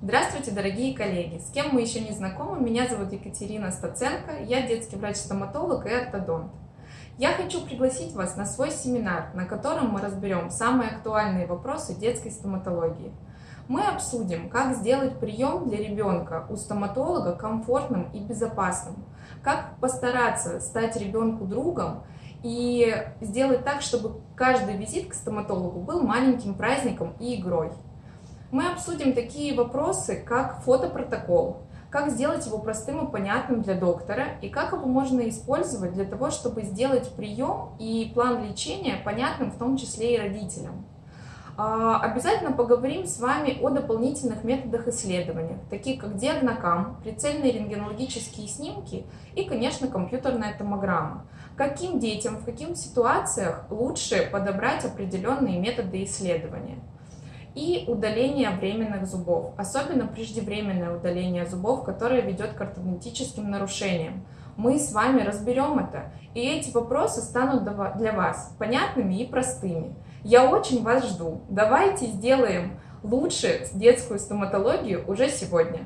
Здравствуйте, дорогие коллеги! С кем мы еще не знакомы, меня зовут Екатерина Стаценко, я детский врач-стоматолог и ортодонт. Я хочу пригласить вас на свой семинар, на котором мы разберем самые актуальные вопросы детской стоматологии. Мы обсудим, как сделать прием для ребенка у стоматолога комфортным и безопасным, как постараться стать ребенку другом и сделать так, чтобы каждый визит к стоматологу был маленьким праздником и игрой. Мы обсудим такие вопросы, как фотопротокол, как сделать его простым и понятным для доктора, и как его можно использовать для того, чтобы сделать прием и план лечения понятным в том числе и родителям. А, обязательно поговорим с вами о дополнительных методах исследования, таких как диагнокам, прицельные рентгенологические снимки и, конечно, компьютерная томограмма. Каким детям, в каких ситуациях лучше подобрать определенные методы исследования. И удаление временных зубов, особенно преждевременное удаление зубов, которое ведет к ортодонтическим нарушениям. Мы с вами разберем это, и эти вопросы станут для вас понятными и простыми. Я очень вас жду. Давайте сделаем лучше детскую стоматологию уже сегодня.